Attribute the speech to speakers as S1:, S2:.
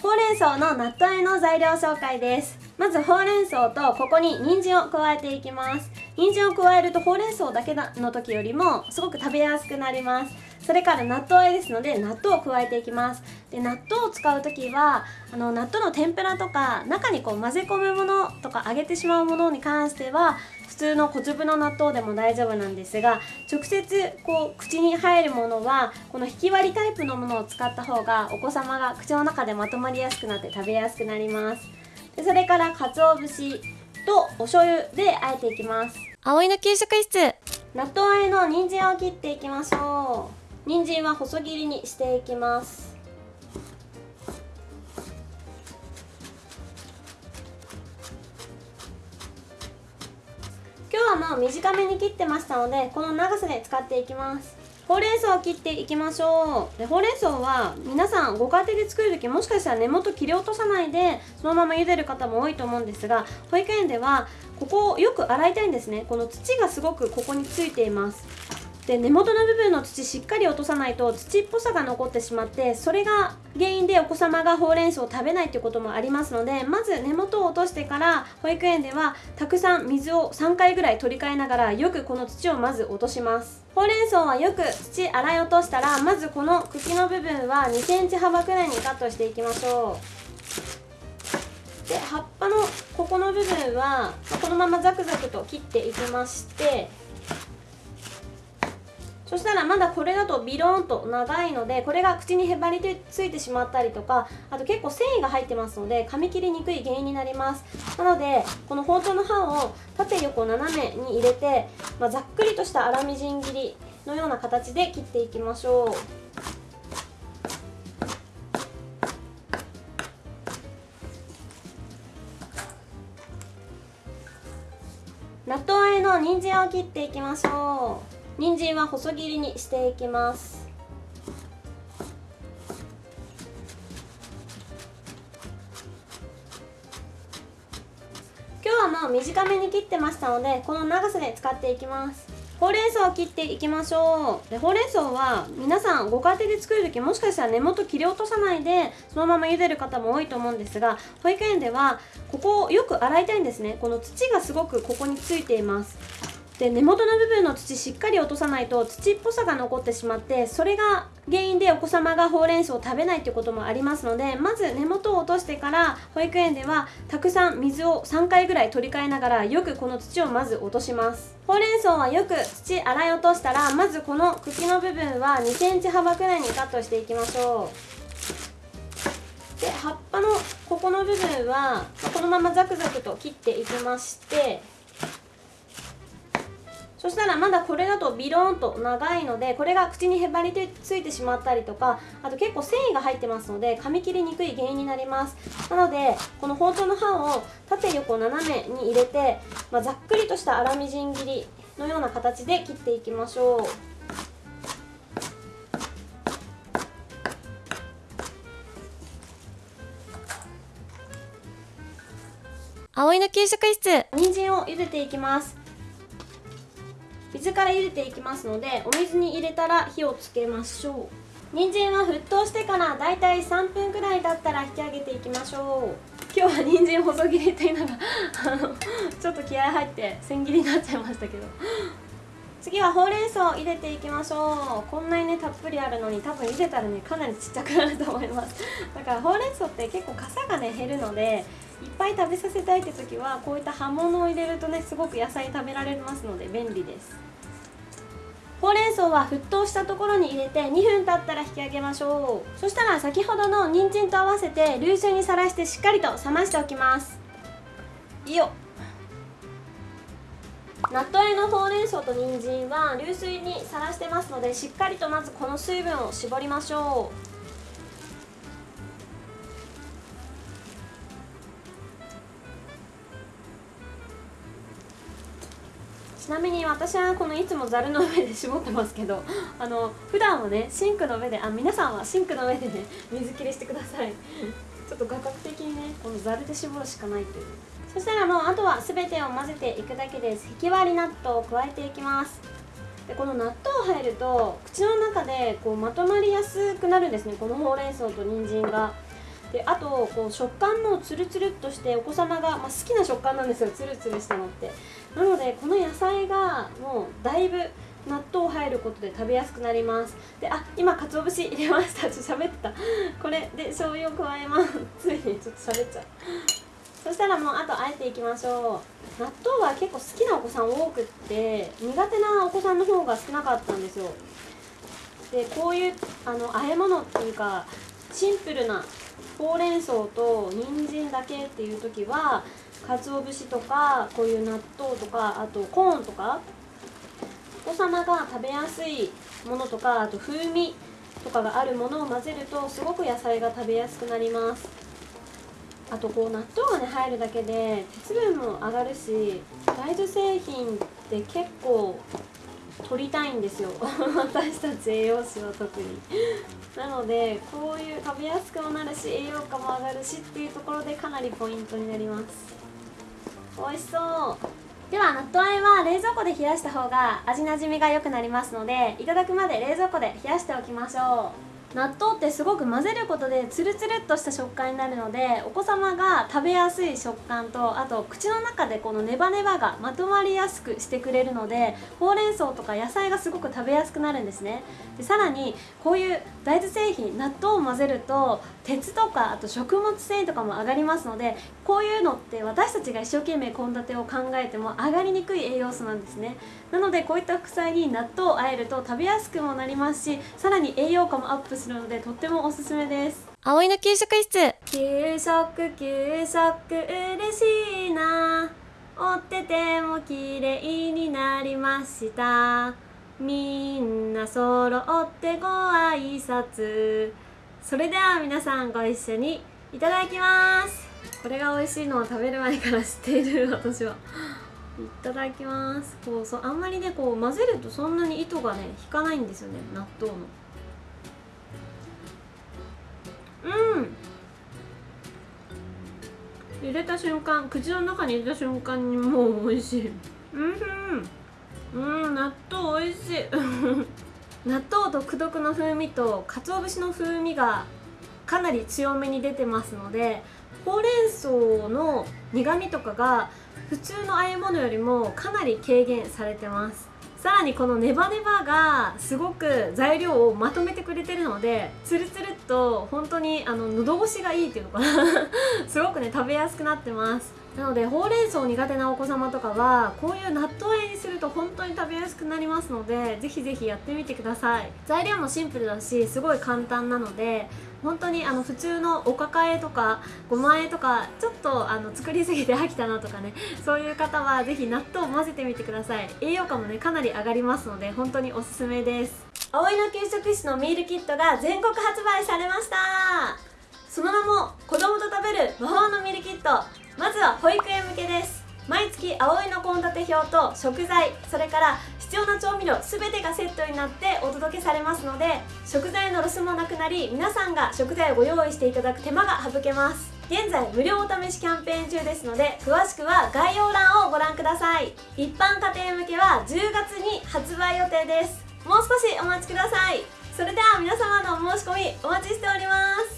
S1: ほうれん草の納豆和えの材料紹介です。まずほうれん草とここに人参を加えていきます。人参を加えるとほうれん草だけの時よりもすごく食べやすくなります。それから納豆あえですので納豆を加えていきます。で納豆を使う時はあの納豆の天ぷらとか中にこう混ぜ込むものとか揚げてしまうものに関しては普通の小粒の納豆でも大丈夫なんですが直接こう口に入るものはこの引き割りタイプのものを使った方がお子様が口の中でまとまりやすくなって食べやすくなります。でそれから鰹節とお醤油で和えていきます。
S2: 葵の給食室。
S1: 納豆あえの人参を切っていきましょう人参は細切りにしていきます。今日はもう短めに切ってましたのでこの長さで使っていきます。ほうれん草を切っていきましょう。でほうれん草は皆さんご家庭で作る時もしかしたら根元切り落とさないでそのまま茹でる方も多いと思うんですが保育園ではここをよく洗いたいんですね。この土がすごくここについています。で根元の部分の土しっかり落とさないと土っぽさが残ってしまってそれが原因でお子様がほうれん草を食べないということもありますのでまず根元を落としてから保育園ではたくさん水を3回ぐらい取り替えながらよくこの土をまず落とします。ほうれん草はよく土洗い落としたらまずこの茎の部分は 2cm 幅くらいにカットしていきましょう。で葉っぱのここの部分はこのままザクザクと切っていきましてそしたらまだこれだとビローンと長いのでこれが口にへばりついてしまったりとかあと結構繊維が入ってますので噛み切りにくい原因になります。なのでこの包丁の刃を縦横斜めに入れて、まあ、ざっくりとした粗みじん切りのような形で切っていきましょう。納豆あえの人参を切っていきましょう。人参は細切りにしていきます。今日はもう短めに切ってましたのでこの長さで使っていきます。ほうれん草を切っていきましょう。でほうれん草は皆さんご家庭で作る時もしかしたら根元切り落とさないでそのまま茹でる方も多いと思うんですが保育園ではここをよく洗いたいんですね。この土がすごくここについています。で根元の部分の土しっかり落とさないと土っぽさが残ってしまってそれが原因でお子様がほうれん草を食べないということもありますのでまず根元を落としてから保育園ではたくさん水を3回ぐらい取り替えながらよくこの土をまず落とします。ほうれん草はよく土洗い落としたらまずこの茎の部分は 2cm 幅くらいにカットしていきましょう。で葉っぱのここの部分はこのままザクザクと切っていきましてそしたらまだこれだとビローンと長いのでこれが口にへばりついてしまったりとかあと結構繊維が入ってますので噛み切りにくい原因になります。なのでこの包丁の刃を縦横斜めに入れて、まあ、ざっくりとした粗みじん切りのような形で切っていきましょう。
S2: 葵の給食室。
S1: 人参を茹でていきます水から茹でていきますのでお水に入れたら火をつけましょう。人参は沸騰してからだいたい3分くらい経ったら引き上げていきましょう。今日は人参細切りっていうのがあのちょっと気合入って千切りになっちゃいましたけど。次はほうれん草を入れていきましょう。こんなにねたっぷりあるのに多分茹でたらねかなりちっちゃくなると思います。だからほうれん草って結構傘がね減るのでいっぱい食べさせたいって時はこういった葉物を入れるとねすごく野菜食べられますので便利です。ほうれん草は沸騰したところに入れて2分経ったら引き上げましょう。そしたら先ほどの人参と合わせて流水にさらしてしっかりと冷ましておきます。いいよ。納豆入りのほうれん草と人参は流水にさらしてますのでしっかりとまずこの水分を絞りましょう。ちなみに私はこのいつもざるの上で絞ってますけど あの普段はねシンクの上であ皆さんはシンクの上でね 水切りしてください。ちょっと画角的にねこのざるで絞るしかないという。そしたらもうあとは全てを混ぜていくだけです。引き割り納豆を加えていきます。でこの納豆入ると口の中でこうまとまりやすくなるんですね。このほうれん草と人参が。であとこう食感もつるつるっとしてお子様が、まあ、好きな食感なんですよ。つるつるしたのって。なのでこの野菜がもうだいぶ納豆入ることで食べやすくなります。であ今鰹節入れました。ちょっと喋った。これで醤油を加えます。ついにちょっと喋っちゃう。そしたらもうあとあえていきましょう。納豆は結構好きなお子さん多くって苦手なお子さんの方が少なかったんですよ。でこういうあの和え物っていうかシンプルなほうれん草と人参だけっていう時は鰹節とかこういう納豆とかあとコーンとかお子様が食べやすいものとかあと風味とかがあるものを混ぜるとすごく野菜が食べやすくなります。あとこう納豆がね入るだけで鉄分も上がるし大豆製品って結構取りたいんですよ。私たち栄養士は特に。なのでこういう食べやすくもなるし栄養価も上がるしっていうところでかなりポイントになります。美味しそう。では納豆あえは冷蔵庫で冷やした方が味なじみが良くなりますのでいただくまで冷蔵庫で冷やしておきましょう。納豆ってすごく混ぜることでツルツルっとした食感になるのでお子様が食べやすい食感とあと口の中でこのネバネバがまとまりやすくしてくれるのでほうれん草とか野菜がすごく食べやすくなるんですね。でさらにこういう大豆製品納豆を混ぜると鉄とかあと食物繊維とかも上がりますのでこういうのって私たちが一生懸命献立を考えても上がりにくい栄養素なんですね。なのでこういった副菜に納豆をあえると食べやすくもなりますしさらに栄養価もアップするのでとってもおすすめです。
S2: 葵の給食室。
S1: 給食給食嬉しいな。折ってても綺麗になりました。みんな揃ってご挨拶。それでは皆さんご一緒にいただきます。これが美味しいのを食べる前から知っている私は。いただきます。こうそうあんまりねこう混ぜるとそんなに糸がね引かないんですよね。納豆の入れた瞬間口の中に入れた瞬間にもう美味しい。うんうん。納豆美味しい。納豆独特の風味と鰹節の風味がかなり強めに出てますのでほうれん草の苦味とかが普通の和え物よりもかなり軽減されてますさらにこのネバネバがすごく材料をまとめてくれてるのでツルツルっと本当にあの喉越しがいいっていうのかな。すごくね食べやすくなってます。なのでほうれん草苦手なお子様とかはこういう納豆あえにすると本当に食べやすくなりますのでぜひぜひやってみてください。材料もシンプルだしすごい簡単なので本当にあの普通のおかかえとかごまあえとかちょっとあの作りすぎて飽きたなとかねそういう方はぜひ納豆を混ぜてみてください。栄養価もねかなり上がりますので本当におすすめです。葵の給食室のミールキットが全国発売されました。その名も子供と食べる魔法のミールキット。まずは保育園向けです。毎月葵の献立表と食材それから必要な調味料全てがセットになってお届けされますので食材のロスもなくなり皆さんが食材をご用意していただく手間が省けます。現在無料お試しキャンペーン中ですので詳しくは概要欄をご覧ください。一般家庭向けは10月に発売予定です。もう少しお待ちください。それでは皆様のお申し込みお待ちしております。